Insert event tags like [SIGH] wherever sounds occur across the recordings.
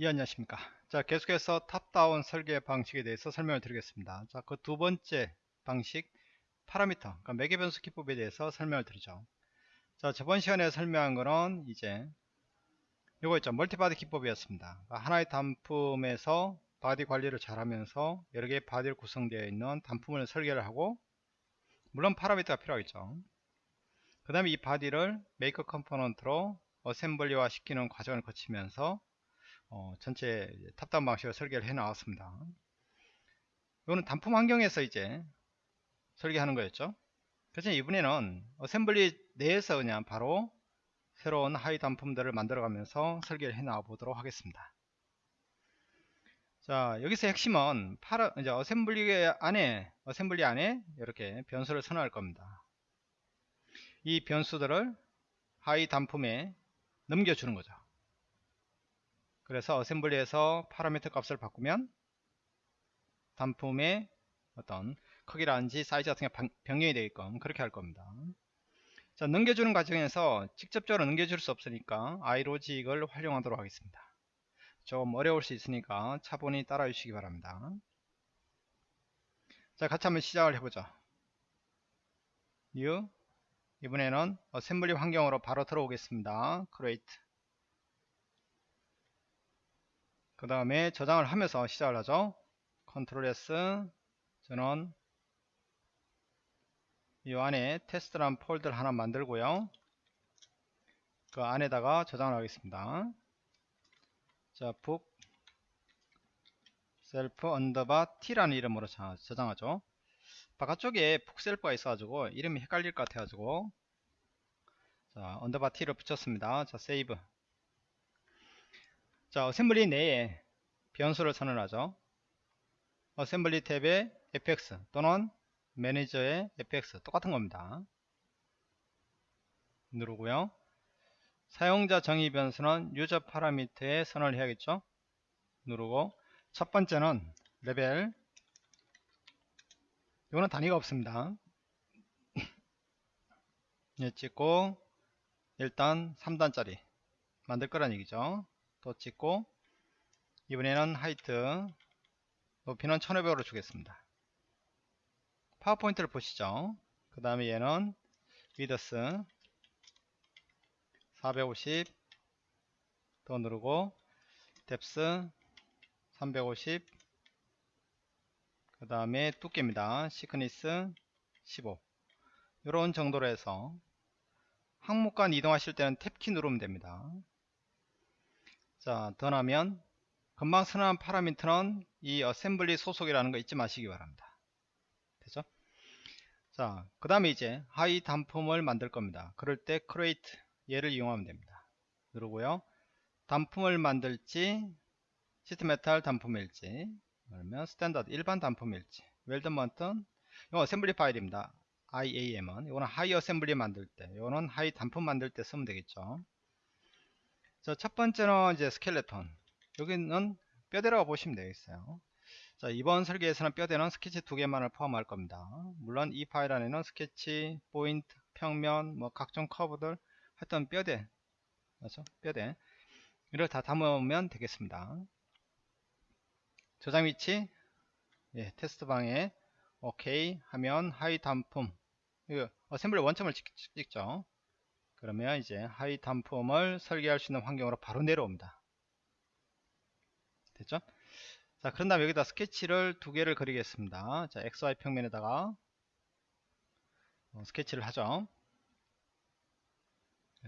예, 안녕하십니까. 자, 계속해서 top-down 설계 방식에 대해서 설명을 드리겠습니다. 자, 그 두 번째 방식, 파라미터, 그러니까 매개 변수 기법에 대해서 설명을 드리죠. 자, 저번 시간에 설명한 거는 이제 요거 있죠. multi-body 기법이었습니다. 그러니까 하나의 단품에서 body 관리를 잘 하면서 여러 개의 body로 구성되어 있는 단품을 설계를 하고 물론 파라미터가 필요하겠죠. 그 다음에 이 body를 make component로 assembly화 시키는 과정을 거치면서 어, 전체 top-down 방식으로 설계를 해 나왔습니다. 이거는 단품 환경에서 이제 설계하는 거였죠. 그래서 이번에는 assembly 내에서 그냥 바로 새로운 하위 단품들을 만들어 가면서 설계를 해 나와 보도록 하겠습니다. 자, 여기서 핵심은 파라, 이제 assembly 안에, assembly 안에 이렇게 변수를 선언할 겁니다. 이 변수들을 하위 단품에 넘겨주는 거죠. 그래서 어셈블리에서 파라미터 값을 바꾸면 단품의 어떤 크기라든지 사이즈 같은 게 변경이 되게끔 그렇게 할 겁니다. 자, 넘겨주는 과정에서 직접적으로 넘겨줄 수 없으니까 i로직을 활용하도록 하겠습니다. 좀 어려울 수 있으니까 차분히 따라 주시기 바랍니다. 자, 같이 한번 시작을 해보죠. new 이번에는 assembly 환경으로 바로 들어오겠습니다. create 그 다음에 저장을 하면서 시작을 하죠. control S 저는 이 안에 테스트란 폴더를 하나 만들고요. 그 안에다가 저장을 하겠습니다. 자 bookshelf underbar t라는 이름으로 저장하죠. 바깥쪽에 bookshelf가 있어가지고 이름이 헷갈릴 것 같아가지고. 자 underbar t를 붙였습니다. 자 save 자, assembly 내에 변수를 선언하죠. assembly tab에 fx 또는 매니저의 fx 똑같은 겁니다. 누르고요. 사용자 정의 변수는 user parameter에 선언을 해야겠죠. 누르고 첫 번째는 레벨 이거는 단위가 없습니다. [LAUGHS] 예, 찍고 일단 3단짜리 만들 거란 얘기죠. 또 찍고 이번에는 height 높이는 1500으로 주겠습니다. 파워포인트를 보시죠. 그 다음에 얘는 width 450 더 누르고 depth 350 그 다음에 두께입니다. thickness 15 이런 정도로 해서 항목 간 이동하실 때는 tab key 누르면 됩니다 자, done 하면 금방 선언한 파라미터는 이 assembly 소속이라는 거 잊지 마시기 바랍니다. 되죠? 자, 그 다음에 이제 하위 단품을 만들 겁니다. 그럴 때 create 얘를 이용하면 됩니다. 누르고요. 단품을 만들지 sheet metal 단품일지 그러면 standard 일반 단품일지 weldment는 이거 assembly 파일입니다. IAM은 이거는 하위 assembly 만들 때 이거는 하위 단품 만들 때 쓰면 되겠죠. 자, 첫 번째는 이제 스켈레톤. 여기는 뼈대라고 보시면 되겠어요. 자, 이번 설계에서는 뼈대는 스케치 두 개만을 포함할 겁니다. 물론 이 파일 안에는 스케치, 포인트, 평면, 뭐 각종 커브들 하여튼 뼈대, 맞죠? 뼈대. 이를 다 담으면 되겠습니다. 저장 위치, 예, 테스트 방에 오케이 하면 하위 단품, 이거 assembly 원점을 찍, 찍죠. 그러면 이제 하위 단품을 설계할 수 있는 환경으로 바로 내려옵니다. 됐죠? 자, 그런 다음에 여기다 스케치를 두 개를 그리겠습니다. 자, XY 평면에다가 어, 스케치를 하죠.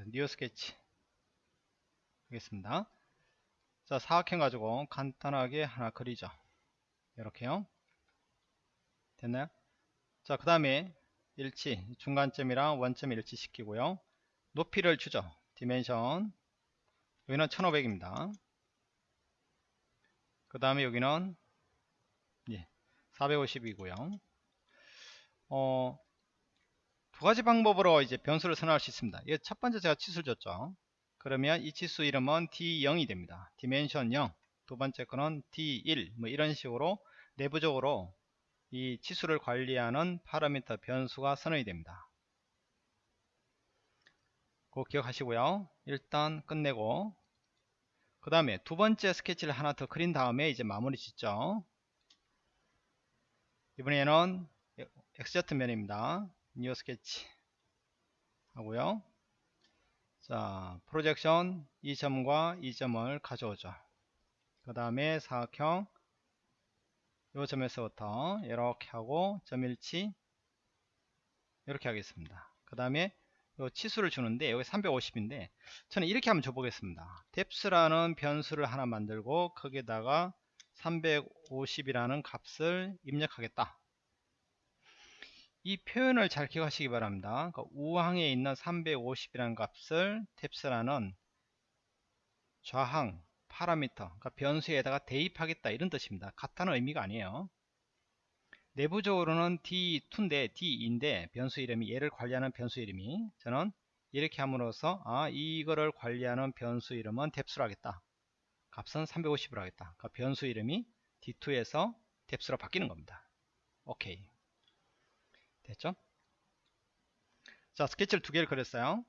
new sketch 하겠습니다. 자, 사각형 가지고 간단하게 하나 그리죠. 이렇게요. 됐나요? 자, 그 다음에 일치, 중간점이랑 원점 일치시키고요. 높이를 주죠. dimension 여기는 1500입니다. 그 다음에 여기는 예, 450이고요. 어, 두 가지 방법으로 이제 변수를 선언할 수 있습니다. 첫 번째 제가 치수를 줬죠. 그러면 이 치수 이름은 D0이 됩니다. dimension 0. 두 번째 거는 D1. 뭐 이런 식으로 내부적으로 이 치수를 관리하는 파라미터 변수가 선언이 됩니다. 꼭 기억하시고요. 일단 끝내고. 그 다음에 두 번째 스케치를 하나 더 그린 다음에 이제 마무리 짓죠. 이번에는 XZ 면입니다. new sketch 하고요. 자 projection 이 점과 이 점을 가져오죠. 그 다음에 사각형 요 점에서부터 이렇게 하고 점일치 이렇게 하겠습니다. 그 다음에 요 치수를 주는데 여기 350인데 저는 이렇게 한번 줘보겠습니다. 뎁스라는 변수를 하나 만들고 거기다가 350이라는 값을 입력하겠다. 이 표현을 잘 기억하시기 바랍니다. 그러니까 우항에 있는 350이라는 값을 뎁스라는 좌항 파라미터 그러니까 변수에다가 대입하겠다 이런 뜻입니다. 같다는 의미가 아니에요 내부적으로는 D2인데 D인데 변수 이름이 얘를 관리하는 변수 이름이 저는 이렇게 함으로써 아 이거를 관리하는 변수 이름은 뎁스로 하겠다. 값은 350으로 하겠다. 그러니까 변수 이름이 D2에서 뎁스로 바뀌는 겁니다. 오케이 됐죠? 자 스케치를 두 개를 그렸어요.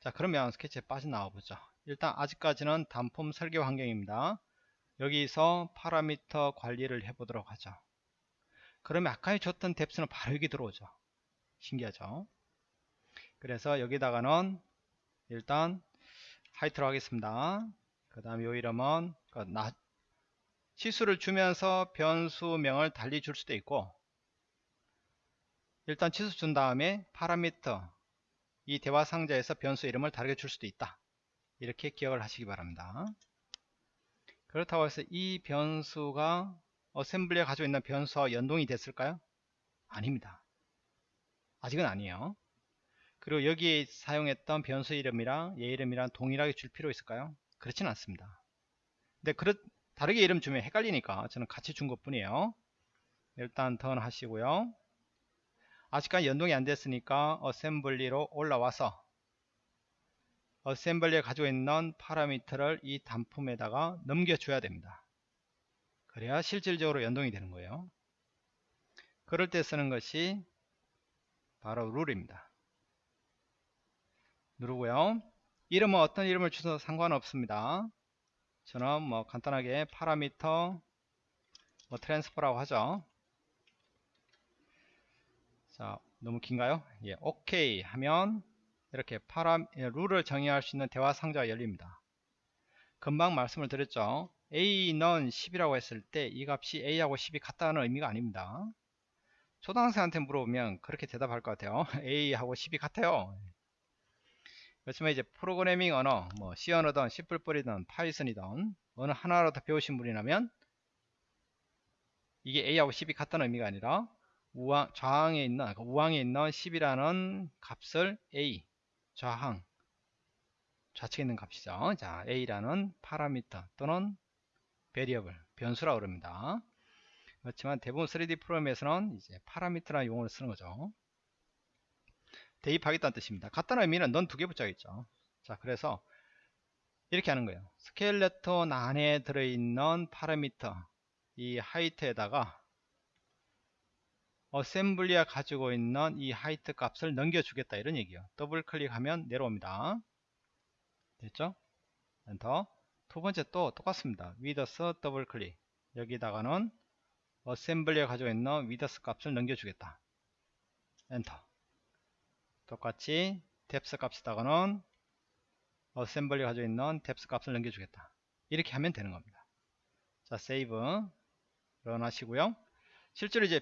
자 그러면 스케치에 빠져나와 보죠. 일단 아직까지는 단품 설계 환경입니다. 여기서 파라미터 관리를 해 보도록 하죠 그러면 아까 줬던 뎁스는 바로 여기 들어오죠. 신기하죠? 그래서 여기다가는 일단 하이트로 하겠습니다. 그 다음에 요 이름은 그 치수를 주면서 변수명을 달리 줄 수도 있고 일단 치수 준 다음에 파라미터 이 대화 상자에서 변수 이름을 다르게 줄 수도 있다. 이렇게 기억을 하시기 바랍니다. 그렇다고 해서 이 변수가 어셈블리에 가지고 있는 변수와 연동이 됐을까요? 아닙니다. 아직은 아니에요. 그리고 여기에 사용했던 변수 이름이랑 얘 이름이랑 동일하게 줄 필요 있을까요? 그렇진 않습니다. 근데 그렇, 다르게 이름 주면 헷갈리니까 저는 같이 준 것 뿐이에요. 일단 던 하시고요. 아직까지 연동이 안 됐으니까 어셈블리로 올라와서 assembly에 가지고 있는 파라미터를 이 단품에다가 넘겨줘야 됩니다. 그래야 실질적으로 연동이 되는 거예요. 그럴 때 쓰는 것이 바로 룰입니다. 누르고요. 이름은 어떤 이름을 주셔도 상관없습니다. 저는 뭐 간단하게 parameter 뭐 transfer라고 하죠. 자, 너무 긴가요? 예, 오케이 하면 이렇게 파라 예, 룰을 정의할 수 있는 대화 상자가 열립니다. 금방 말씀을 드렸죠. A는 10이라고 했을 때 이 값이 a하고 10이 같다는 의미가 아닙니다. 초등학생한테 물어보면 그렇게 대답할 것 같아요. [LAUGHS] a하고 10이 같아요. 그렇지만 이제 프로그래밍 언어, 뭐 C 언어든 C++이든 파이썬이든 어느 하나라도 배우신 분이라면 이게 a하고 10이 같다는 의미가 아니라 우항, 좌항에 있는 그러니까 우항에 있는 10이라는 값을 a 좌항 좌측에 있는 값이죠. 자, a라는 파라미터 또는 variable, 변수라고 그럽니다. 그렇지만 대부분 3D 프로그램에서는 이제 파라미터라는 용어를 쓰는 거죠. 대입하겠다는 뜻입니다. 같다는 의미는 넌 두 개 붙여야겠죠. 자, 그래서 이렇게 하는 거예요. 스켈레톤 안에 들어있는 파라미터, 이 height에다가 assembly가 가지고 있는 이 height 값을 넘겨주겠다 이런 얘기예요. 더블 클릭하면 내려옵니다. 됐죠? 엔터. 두 번째 또 똑같습니다. width 더블 클릭. 여기다가는 assembly에 가지고 있는 width 값을 넘겨주겠다. 엔터. 똑같이 depth 값에다가는 assembly 가지고 있는 depth 값을 넘겨주겠다. 이렇게 하면 되는 겁니다. 자, 세이브 런 하시고요. 실제로 이제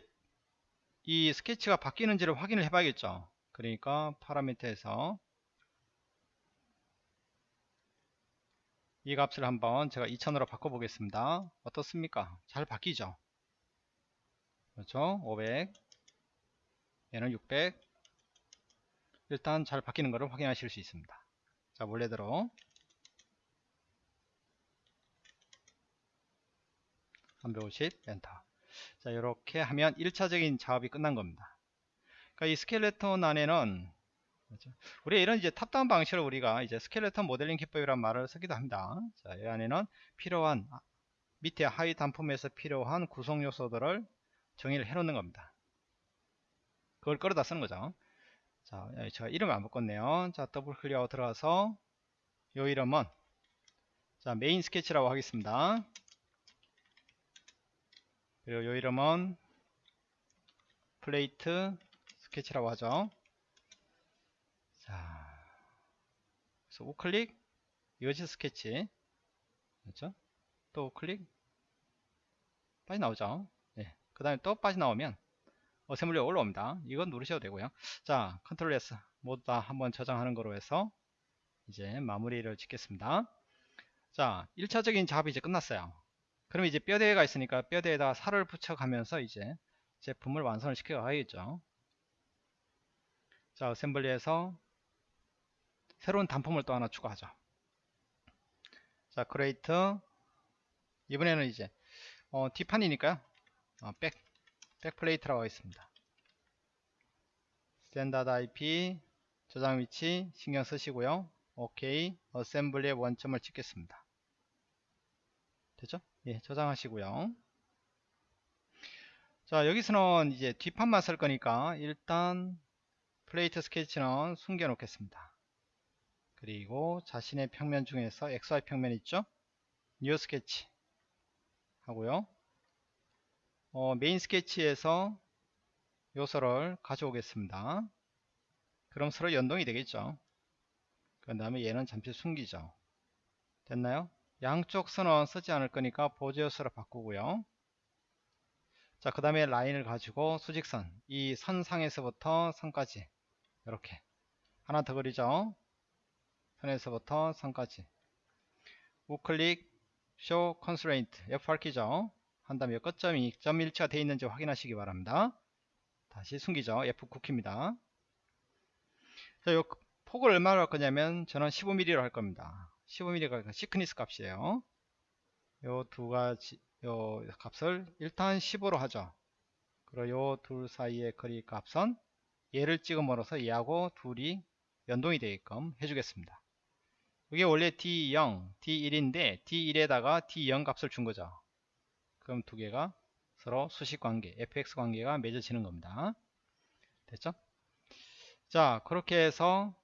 이 스케치가 바뀌는지를 확인을 해봐야겠죠. 그러니까 파라미터에서 이 값을 한번 제가 2000으로 바꿔보겠습니다. 어떻습니까? 잘 바뀌죠? 그렇죠? 500 얘는 600 일단 잘 바뀌는 것을 확인하실 수 있습니다. 자 원래대로 350 엔터 자 이렇게 하면 1차적인 작업이 끝난 겁니다. 그러니까 이 스켈레톤 안에는 그렇죠? 우리 이런 이제 top-down 방식으로 우리가 이제 skeleton modeling 기법이란 말을 쓰기도 합니다. 자, 이 안에는 필요한 아, 밑에 하위 단품에서 필요한 구성 요소들을 정의를 해 놓는 겁니다. 그걸 끌어다 쓰는 거죠. 자, 제가 이름을 안 바꿨네요. 자, 더블 클릭하고 들어가서 요 이름은 자 main sketch라고 하겠습니다 그리고 요 이름은 plate sketch라고 하죠 자 그래서 우클릭 exit sketch. 그렇죠? 또 우클릭 빠져나오죠? 예. 그 다음에 또 빠져나오면 assembly가 올라옵니다. 이건 누르셔도 되고요. 자 control S 모두 다 한번 저장하는 거로 해서 이제 마무리를 짓겠습니다. 자 1차적인 작업이 이제 끝났어요. 그럼 이제 뼈대가 있으니까 뼈대에다가 살을 붙여가면서 이제 제품을 완성을 시켜 가야겠죠. 자 assembly에서 새로운 단품을 또 하나 추가하죠 자 create 이번에는 이제 어, 뒷판이니까요. 어, back, back plate라고 하겠습니다. standard IP 저장 위치 신경 쓰시고요. 오케이 assembly의 원점을 찍겠습니다. 됐죠? 예 저장하시고요. 자 여기서는 이제 뒷판만 쓸 거니까 일단 plate sketch는 숨겨 놓겠습니다 그리고 자신의 평면 중에서 XY 평면 있죠? new sketch 하고요. 어, main sketch에서 요소를 가져오겠습니다. 그럼 서로 연동이 되겠죠? 그 다음에 얘는 잠시 숨기죠. 됐나요? 양쪽 선은 쓰지 않을 거니까 보조 요소로 바꾸고요. 자 그 다음에 라인을 가지고 수직선 이 선상에서부터 선까지 이렇게 하나 더 그리죠 선에서부터 선까지. 우클릭 show constraint. F8키죠? 한 다음에 끝점이 점 일치가 되어 있는지 확인하시기 바랍니다. 다시 숨기죠. F9키입니다. 자, 요 폭을 얼마로 할 거냐면 저는 15mm로 할 겁니다. 15mm가 시크니스 값이에요. 요 두 가지 요 값을 일단 15로 하죠. 그리고 요 둘 사이의 거리 값은 얘를 찍음으로써 얘하고 둘이 연동이 되게끔 해주겠습니다 이게 원래 D0, D1인데 D1에다가 D0 값을 준 거죠. 그럼 두 개가 서로 수식 관계, fx 관계가 맺어지는 겁니다. 됐죠? 자, 그렇게 해서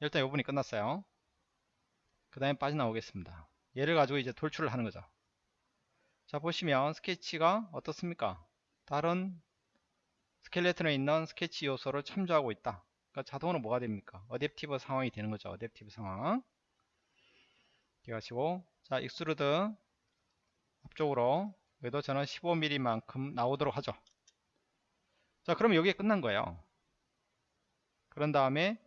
일단 요 부분이 끝났어요. 그 다음에 빠져나오겠습니다. 얘를 가지고 이제 돌출을 하는 거죠. 자, 보시면 스케치가 어떻습니까? 다른 skeleton에 있는 스케치 요소를 참조하고 있다. 그러니까 자동으로 뭐가 됩니까? adaptive 상황이 되는 거죠. adaptive 상황. 가시고 자 extrude 앞쪽으로 여기도 저는 15mm 만큼 나오도록 하죠. 자 그럼 여기에 끝난 거예요. 그런 다음에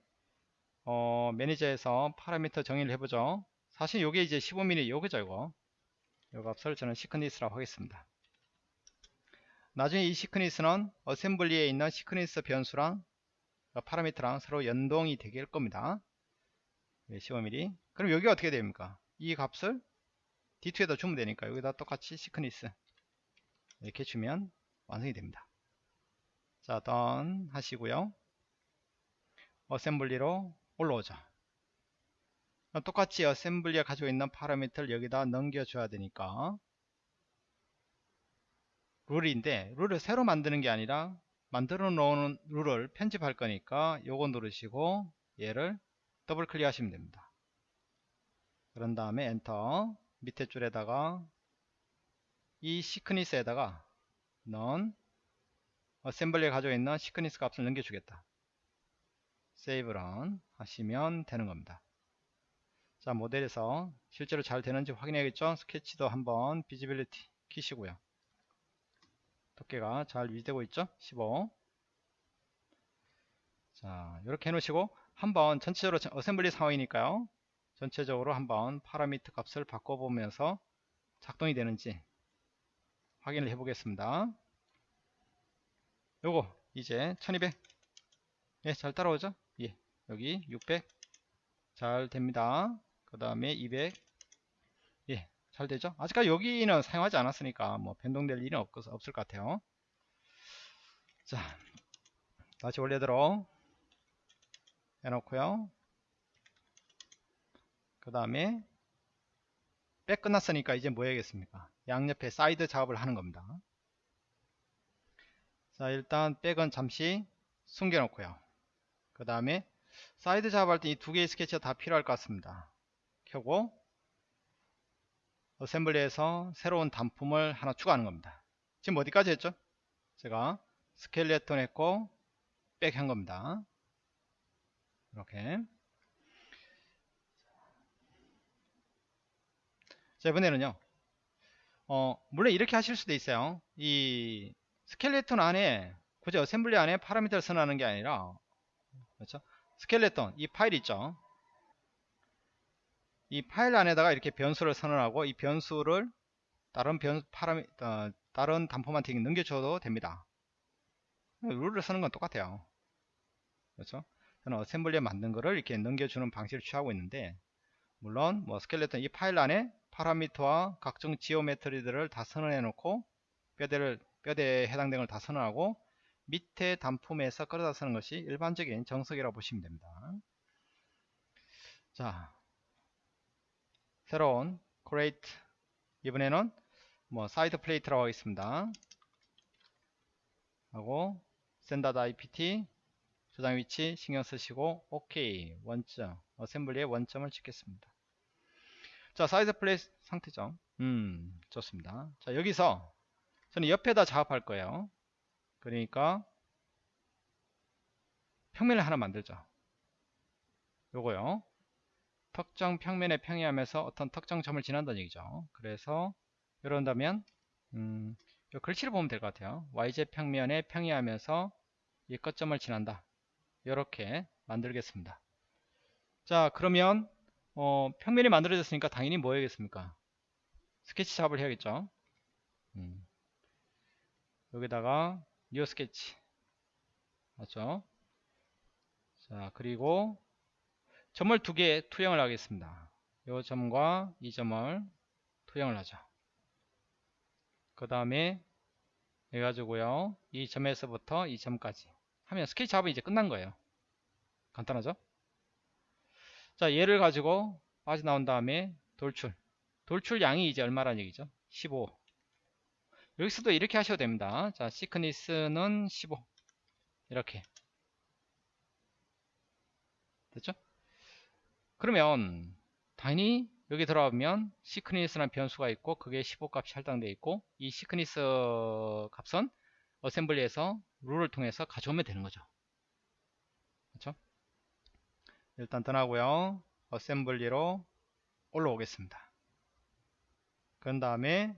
어, 매니저에서 파라미터 정의를 해보죠. 사실 요게 이제 15mm 요거죠 이거. 요 값을 저는 thickness라고 하겠습니다. 나중에 이 thickness는 assembly에 있는 thickness 변수랑 파라미터랑 서로 연동이 할 겁니다. 15mm. 그럼 여기가 어떻게 됩니까? 이 값을 D2에다 주면 되니까 여기다 똑같이 thickness 이렇게 주면 완성이 됩니다. 자, done 하시고요. assembly로 올라오죠. 똑같이 assembly가 가지고 있는 파라미터를 여기다 넘겨줘야 되니까 룰인데 룰을 새로 만드는 게 아니라 만들어 놓은 룰을 편집할 거니까 요거 누르시고 얘를 더블 클릭 하시면 됩니다. 그런 다음에 엔터 밑에 줄에다가 이 thickness에다가 넌 assembly에 가지고 있는 thickness 값을 넘겨주겠다. save run 하시면 되는 겁니다. 자 모델에서 실제로 잘 되는지 확인해야겠죠? 스케치도 한번 visibility 키시고요 두께가 잘 유지되고 있죠 15 자, 이렇게 해놓으시고 한번 전체적으로 assembly 상황이니까요. 전체적으로 한번 파라미터 값을 바꿔보면서 작동이 되는지 확인을 해보겠습니다. 요거 이제 1200 예, 잘 따라오죠? 예, 여기 600 잘 됩니다. 그 다음에 200 예, 잘 되죠? 아직까지 여기는 사용하지 않았으니까 뭐 변동될 일은 없, 없을 것 같아요. 자, 다시 원래대로 해놓고요. 그 다음에 back 끝났으니까 이제 뭐 해야겠습니까? 양옆에 사이드 작업을 하는 겁니다. 자 일단 back은 잠시 숨겨 놓고요. 그 다음에 사이드 작업할 때 이 두 개의 스케치가 다 필요할 것 같습니다. 켜고 assembly에서 새로운 단품을 하나 추가하는 겁니다. 지금 어디까지 했죠? 제가 스켈레톤 했고 back 한 겁니다. 이렇게 자 이번에는요 어 물론 이렇게 하실 수도 있어요 이 스켈레톤 안에 굳이 assembly 안에 파라미터를 선언하는 게 아니라 그렇죠 스켈레톤 이 파일 있죠 이 파일 안에다가 이렇게 변수를 선언하고 이 변수를 다른 변 파라미 어, 다른 단품한테 넘겨줘도 됩니다. 룰을 쓰는 건 똑같아요. 그렇죠? 저는 어셈블리에 만든 거를 이렇게 넘겨주는 방식을 취하고 있는데 물론 뭐 스켈레톤 이 파일 안에 파라미터와 각종 지오메트리들을 다 선언해 놓고 뼈대를 뼈대에 해당되는 걸 다 선언하고 밑에 단품에서 끌어다 쓰는 것이 일반적인 정석이라고 보시면 됩니다. 자, 새로운 create 이번에는 뭐 side plate라고 하겠습니다. 하고 standard ipt 저장 위치 신경 쓰시고 OK 원점 assembly에 원점을 찍겠습니다. 자 side plate 상태죠. 음 좋습니다. 자 여기서 저는 옆에다 작업할 거예요. 그러니까 평면을 하나 만들죠. 요거요. 특정 평면에 평행하면서 어떤 특정 점을 지난다는 얘기죠. 그래서 이런다면 음, 요 글씨를 보면 될 것 같아요. YZ 평면에 평행하면서 이 끝점을 지난다. 이렇게 만들겠습니다. 자 그러면 어, 평면이 만들어졌으니까 당연히 뭐 해야겠습니까? 스케치 작업을 해야겠죠. 음. 여기다가 new sketch 맞죠? 자 그리고 점을 두 개 투영을 하겠습니다. 이 점과 이 점을 투영을 하죠. 그 다음에 해가지고요 이 점에서부터 이 점까지 하면 스케치 작업이 이제 끝난 거예요. 간단하죠? 자 얘를 가지고 빠져나온 다음에 돌출 돌출 양이 이제 얼마란 얘기죠? 15 여기서도 이렇게 하셔도 됩니다. 자 thickness는 15 이렇게 됐죠? 그러면 당연히 여기 들어가면 thickness라는 변수가 있고 그게 15 값이 할당되어 있고 이 thickness 값은 assembly에서 룰을 통해서 가져오면 되는 거죠. 그렇죠? 일단 done하고요. assembly로 올라오겠습니다. 그런 다음에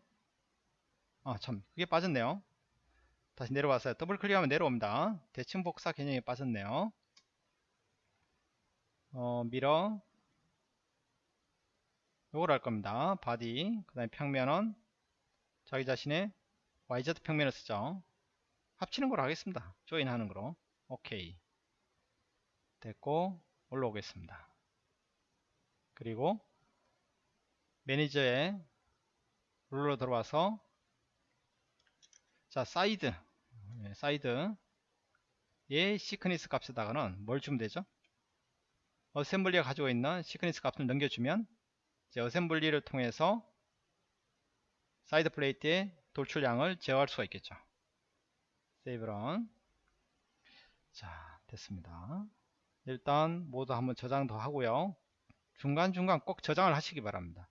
아 참 그게 빠졌네요. 다시 내려와서 더블 클릭하면 내려옵니다. 대칭 복사 개념이 빠졌네요. 어, mirror 요걸 할 겁니다. body 그 다음에 평면은 자기 자신의 YZ 평면을 쓰죠. 합치는 걸 하겠습니다. join 하는 거로 오케이 됐고 올라오겠습니다. 그리고 매니저에 룰로 들어와서 자 사이드 네, 사이드 의 thickness 값에다가는 뭘 주면 되죠? assembly가 가지고 있는 thickness 값을 넘겨주면 이제 assembly를 통해서 side plate의 돌출량을 제어할 수가 있겠죠. 세이브런 자 됐습니다. 일단 모두 한번 저장 더 하고요. 중간중간 꼭 저장을 하시기 바랍니다.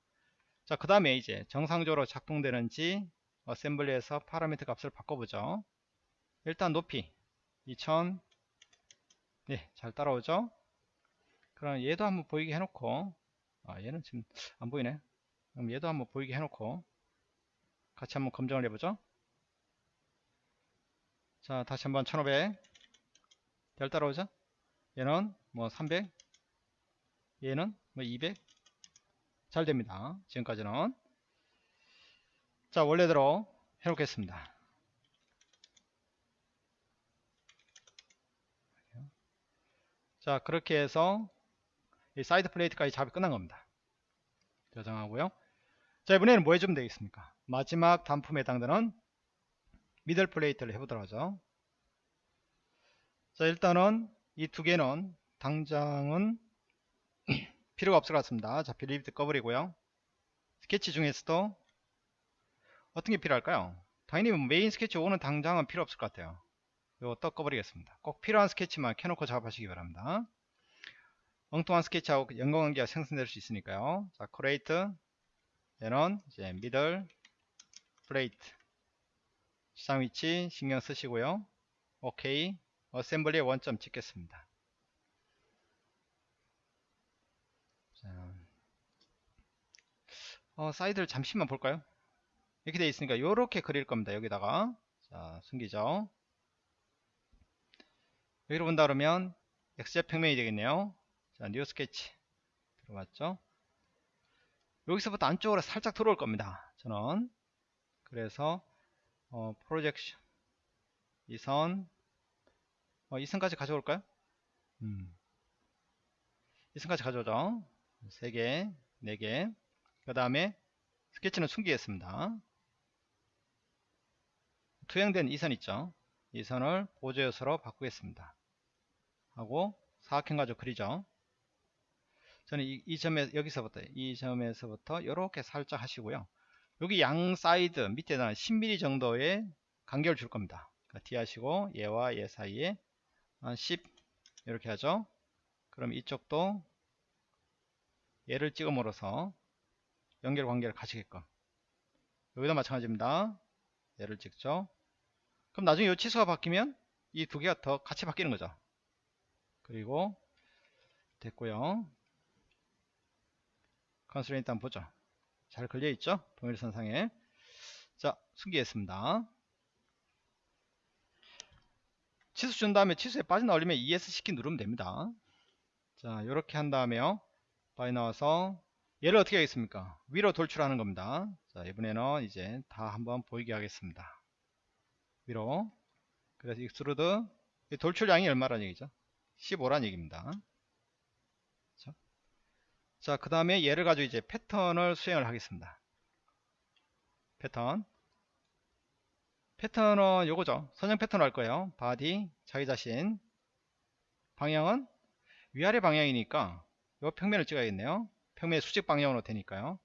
자, 그 다음에 이제 정상적으로 작동되는지 어셈블리에서 파라미터 값을 바꿔보죠. 일단 높이 2000 네, 잘 따라오죠? 그럼 얘도 한번 보이게 해놓고 아, 얘는 지금 안 보이네. 그럼 얘도 한번 보이게 해놓고 같이 한번 검증을 해보죠. 자, 다시 한번 1500잘 따라오죠? 얘는 뭐 300, 얘는 뭐 200. 잘 됩니다. 지금까지는. 자, 원래대로 해놓겠습니다. 자, 그렇게 해서 이 side plate까지 작업이 끝난 겁니다. 저장하고요. 자, 이번에는 뭐 해주면 되겠습니까? 마지막 단품에 해당되는 middle plate를 해보도록 하죠. 자, 일단은 이 두 개는 당장은 [CLEARS THROAT] 필요가 없을 것 같습니다. 자, visibility 꺼버리고요. 스케치 중에서도 어떤 게 필요할까요? 당연히 뭐 메인 스케치 5는 당장은 필요 없을 것 같아요. 이거 또 꺼버리겠습니다. 꼭 필요한 스케치만 켜놓고 작업하시기 바랍니다. 엉뚱한 스케치하고 연관관계가 생성될 수 있으니까요. 자, create 얘는 이제 middle plate 시작 위치 신경 쓰시고요. 오케이. assembly에 원점 찍겠습니다. 자, 어, 사이드를 잠시만 볼까요? 이렇게 되어 있으니까 이렇게 그릴 겁니다. 여기다가 자 숨기죠. 여기로 본다 그러면 XZ 평면이 되겠네요. 자, new 스케치 들어갔죠? 여기서부터 안쪽으로 살짝 들어올 겁니다. 저는 그래서 어, projection 이 선 어, 이 선까지 가져올까요? 음. 이 선까지 가져오죠. 3개, 4개. 그 다음에 스케치는 숨기겠습니다. 투영된 이 선 있죠. 이 선을 보조 요소로 바꾸겠습니다. 하고 사각형 가지고 그리죠. 저는 이, 이 점에 여기서부터 이 점에서부터 이렇게 살짝 하시고요. 여기 양 사이드 밑에다 10mm 정도의 간격을 줄 겁니다. 그러니까 D 하시고 얘와 얘 사이에 한 10 이렇게 하죠. 그럼 이쪽도 얘를 찍음으로써 연결 관계를 가지게끔 여기다 마찬가지입니다. 얘를 찍죠. 그럼 나중에 이 치수가 바뀌면 이 두 개가 더 같이 바뀌는 거죠. 그리고 됐고요. constraint 한번 보죠. 잘 걸려 있죠? 동일선 상에. 자, 숨기겠습니다. 치수 준 다음에 치수에 빠져나오려면 ESC 키 누르면 됩니다. 자, 이렇게 한 다음에요. 빠져나와서 얘를 어떻게 하겠습니까? 위로 돌출하는 겁니다. 자, 이번에는 이제 다 한번 보이게 하겠습니다. 위로. 그래서 extrude 돌출량이 얼마란 얘기죠? 15란 얘기입니다. 자, 그 다음에 얘를 가지고 이제 패턴을 수행을 하겠습니다. 패턴. 패턴은 요거죠. 선형 패턴 할 거예요. body, 자기 자신. 방향은 위아래 방향이니까 요 평면을 찍어야겠네요. 평면 수직 방향으로 되니까요.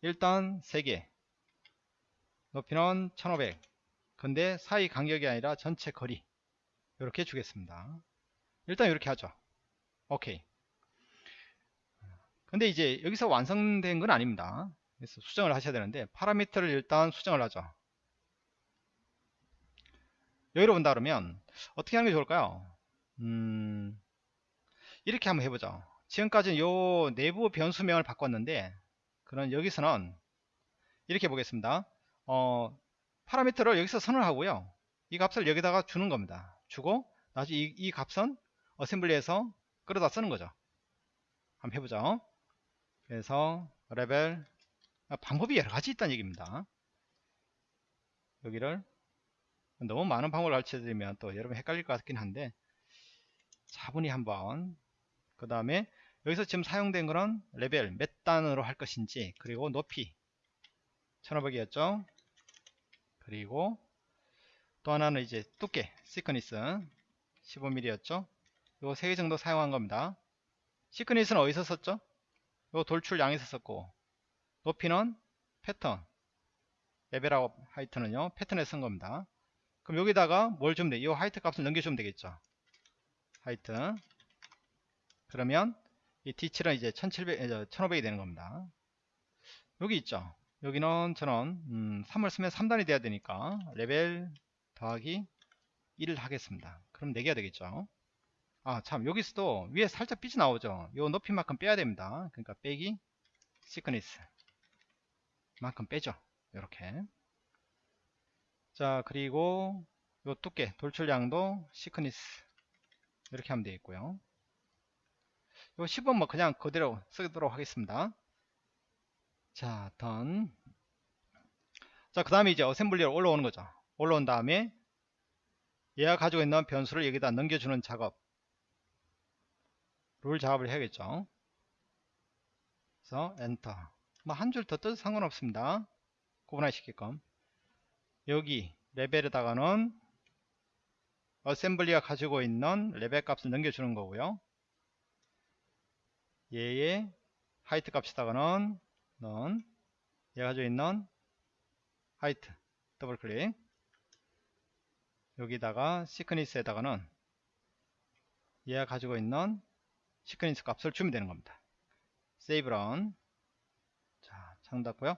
일단 3개. 높이는 1500. 근데 사이 간격이 아니라 전체 거리. 이렇게 주겠습니다. 일단 이렇게 하죠. 오케이. 근데 이제 여기서 완성된 건 아닙니다. 그래서 수정을 하셔야 되는데 파라미터를 일단 수정을 하죠. 여기로 본다 그러면 어떻게 하는 게 좋을까요? 음, 이렇게 한번 해보죠. 지금까지는 요 내부 변수명을 바꿨는데 그런 여기서는 이렇게 보겠습니다. 어, 파라미터를 여기서 선언을 하고요. 이 값을 여기다가 주는 겁니다. 주고 나중에 이, 이 값은 assembly에서 끌어다 쓰는 거죠. 한번 해보죠. 그래서 레벨 아, 방법이 여러 가지 있다는 얘기입니다. 여기를 너무 많은 방법을 가르쳐 드리면 또 여러분 헷갈릴 것 같긴 한데 차분히 한번 그 다음에 여기서 지금 사용된 거는 레벨 몇 단으로 할 것인지 그리고 높이 1500이었죠? 그리고 또 하나는 이제 두께 thickness 15mm였죠? 요세개 정도 사용한 겁니다. thickness는 어디서 썼죠 요 돌출 양에서 썼고 높이는 패턴. 레벨하고 height는요 패턴에 쓴 겁니다. 그럼 여기다가 뭘 주면 돼? 이 height 값을 넘겨주면 되겠죠? height. 그러면 이 D7은 이제 1700, 1500이 되는 겁니다. 여기 있죠? 여기는 저는 음, 3을 쓰면 3단이 돼야 되니까 레벨 더하기 1을 하겠습니다. 그럼 4개가 되겠죠 아 참 여기서도 위에 살짝 삐져 나오죠? 요 높이만큼 빼야 됩니다. 그러니까 빼기 thickness 만큼 빼죠. 이렇게. 자 그리고 요 두께 돌출량도 thickness 이렇게 하면 되겠고요. 요 10은 뭐 그냥 그대로 쓰도록 하겠습니다. 자 done. 자그 다음에 이제 assembly로 올라오는 거죠. 올라온 다음에 얘가 가지고 있는 변수를 여기다 넘겨주는 작업 룰 작업을 해야겠죠. 그래서 엔터. 뭐 한 줄 더 띄워도 상관없습니다. 구분화시키게끔. 여기 레벨에다가는 assembly가 가지고 있는 레벨 값을 넘겨주는 거고요. 얘의 height 값에다가는 넌 얘가 가지고 있는 height 더블 클릭 여기다가 시크니스에다가는 얘가 가지고 있는 시퀀스 값을 주면 되는 겁니다. 세이브 런. 자, 창 닫고요.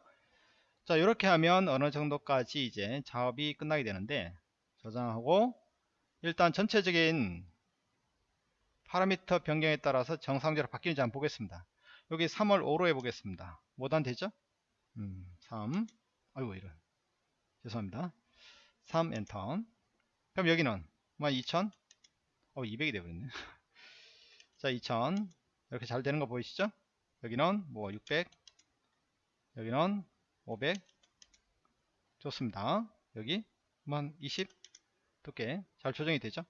자 이렇게 하면 어느 정도까지 이제 작업이 끝나게 되는데 저장하고 일단 전체적인 파라미터 변경에 따라서 정상적으로 바뀌는지 한번 보겠습니다. 여기 3월 5로 해보겠습니다. 뭐단 되죠? 음, 3 아이고 이런. 죄송합니다. 3 엔터 그럼 여기는 12,000 어 200이 되버렸네 자 2000 이렇게 잘 되는 거 보이시죠? 여기는 뭐 600 여기는 500 좋습니다. 여기 한20 두께 잘 조정이 되죠?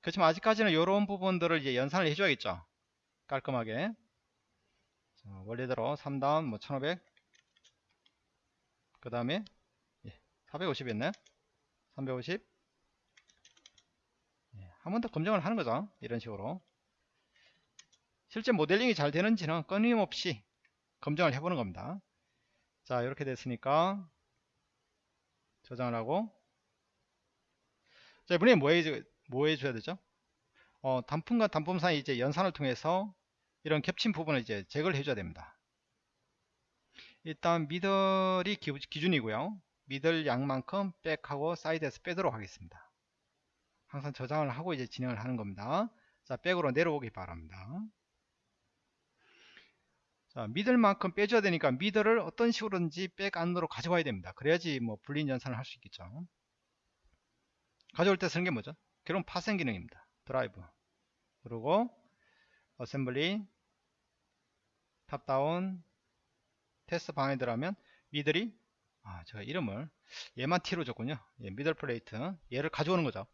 그렇지만 아직까지는 이런 부분들을 이제 연산을 해줘야겠죠? 깔끔하게. 자, 원래대로 3다운 뭐 1500 그 다음에 예, 450이었네. 350 예, 한 번 더 검증을 하는 거죠? 이런 식으로 실제 모델링이 잘 되는지는 끊임없이 검증을 해보는 겁니다. 자 이렇게 됐으니까 저장을 하고. 자 이번에 뭐, 해, 뭐 해줘야 되죠? 어, 단품과 단품 사이 이제 연산을 통해서 이런 겹친 부분을 이제 제거를 해줘야 됩니다. 일단 middle이 기, 준이고요. middle 양만큼 back하고 사이드에서 빼도록 하겠습니다. 항상 저장을 하고 이제 진행을 하는 겁니다. 자 back으로 내려오기 바랍니다 자, middle 만큼 빼줘야 되니까 middle을 어떤 식으로든지 back 안으로 가져와야 됩니다. 그래야지 뭐 boolean 연산을 할 수 있겠죠. 가져올 때 쓰는 게 뭐죠? 결국 파생 기능입니다. derive. 그리고 assembly top down 테스트 방에 들어가면 middle이 아 제가 이름을 얘만 T로 줬군요. 예, middle plate 얘를 가져오는 거죠.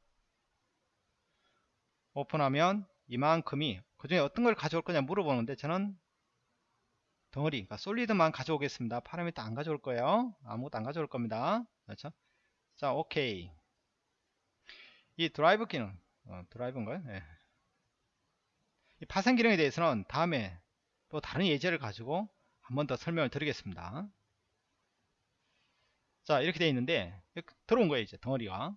오픈하면 이만큼이 그 중에 어떤 걸 가져올 거냐 물어보는데 저는 덩어리 그러니까 solid만 가져오겠습니다. 파라미터 안 가져올 거예요. 아무것도 안 가져올 겁니다. 그렇죠? 자 오케이. 이 derive 기능 어, derive인가요? 네. 이 파생 기능에 대해서는 다음에 또 다른 예제를 가지고 한 번 더 설명을 드리겠습니다. 자 이렇게 되어 있는데 들어온 거예요 이제 덩어리가.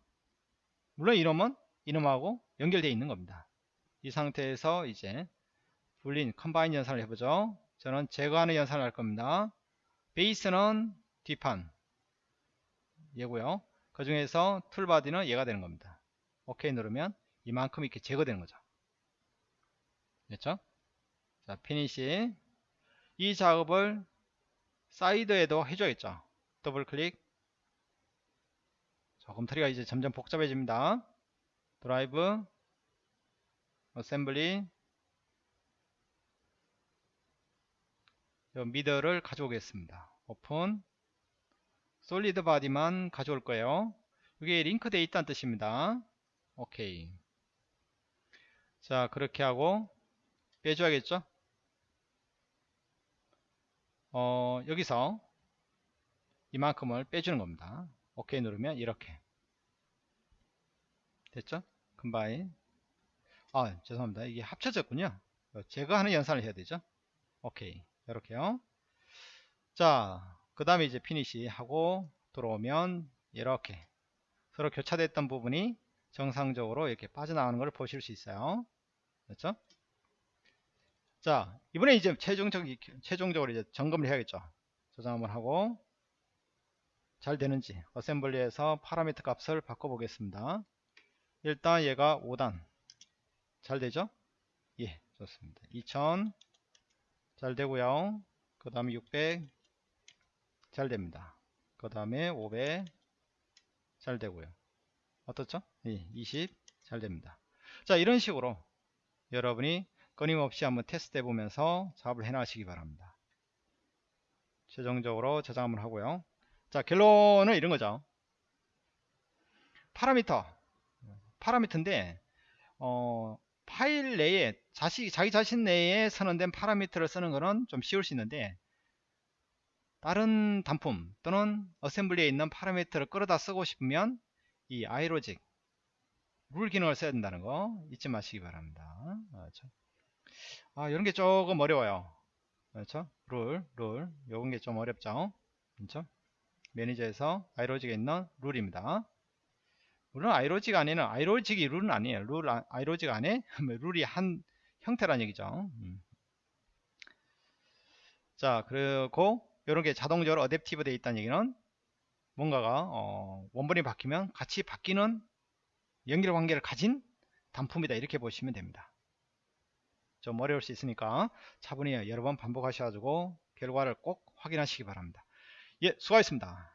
물론 이놈은 이놈하고 연결되어 있는 겁니다. 이 상태에서 이제 Boolean combine 연산을 해보죠 저는 제거하는 연산을 할 겁니다. 베이스는 뒷판 얘고요. 그 중에서 tool body는 얘가 되는 겁니다. 오케이 누르면 이만큼 이렇게 제거되는 거죠. 됐죠? 자, finish. 이 작업을 사이드에도 해줘야겠죠. 더블 클릭. 자, 검토리가 이제 점점 복잡해집니다. derive, assembly, 미더를 가져오겠습니다. open solid body만 가져올 거예요. 이게 링크되어 있다는 뜻입니다. 오케이. 자 그렇게 하고 빼줘야겠죠? 어, 여기서 이만큼을 빼주는 겁니다. 오케이 누르면 이렇게 됐죠? combine 아 죄송합니다. 이게 합쳐졌군요. 제거하는 연산을 해야 되죠? 오케이 이렇게요. 자 그 다음에 이제 finish 하고 들어오면 이렇게 서로 교차됐던 부분이 정상적으로 이렇게 빠져나가는 걸 보실 수 있어요. 그렇죠? 자 이번에 이제 최종적 최종적으로 이제 점검을 해야겠죠. 저장 한번 하고 잘 되는지 assembly에서 파라미터 값을 바꿔 보겠습니다. 일단 얘가 5단. 잘 되죠? 예 좋습니다. 2000 잘 되고요. 그 다음에 600 잘 됩니다. 그 다음에 500 잘 되고요. 어떻죠? 예, 20잘 됩니다. 자 이런 식으로 여러분이 끊임없이 한번 테스트 해 보면서 작업을 해 나가시기 바랍니다. 최종적으로 저장 한번 하고요. 자 결론은 이런 거죠. 파라미터. 파라미터인데 어, 파일 내에 자시, 자기 자신 내에 선언된 파라미터를 쓰는 것은 좀 쉬울 수 있는데 다른 단품 또는 assembly에 있는 파라미터를 끌어다 쓰고 싶으면 이 iLogic 룰 기능을 써야 된다는 거 잊지 마시기 바랍니다. 그렇죠? 아 이런 게 조금 어려워요. 그렇죠? 룰, 룰. 요런 게 좀 어렵죠? 그렇죠? 매니저에서 iLogic에 있는 룰입니다 물론 iLogic 안에는 아이로직이 룰은 아니에요. 룰 아, iLogic 안에 뭐 [LAUGHS] 룰이 한 형태란 얘기죠. 음. 자 그리고 이런 게 자동적으로 adaptive 되어 있다는 얘기는 뭔가가 어, 원본이 바뀌면 같이 바뀌는 연결 관계를 가진 단품이다 이렇게 보시면 됩니다 좀 어려울 수 있으니까 차분히 여러 번 반복하셔가지고 결과를 꼭 확인하시기 바랍니다 예 수고하셨습니다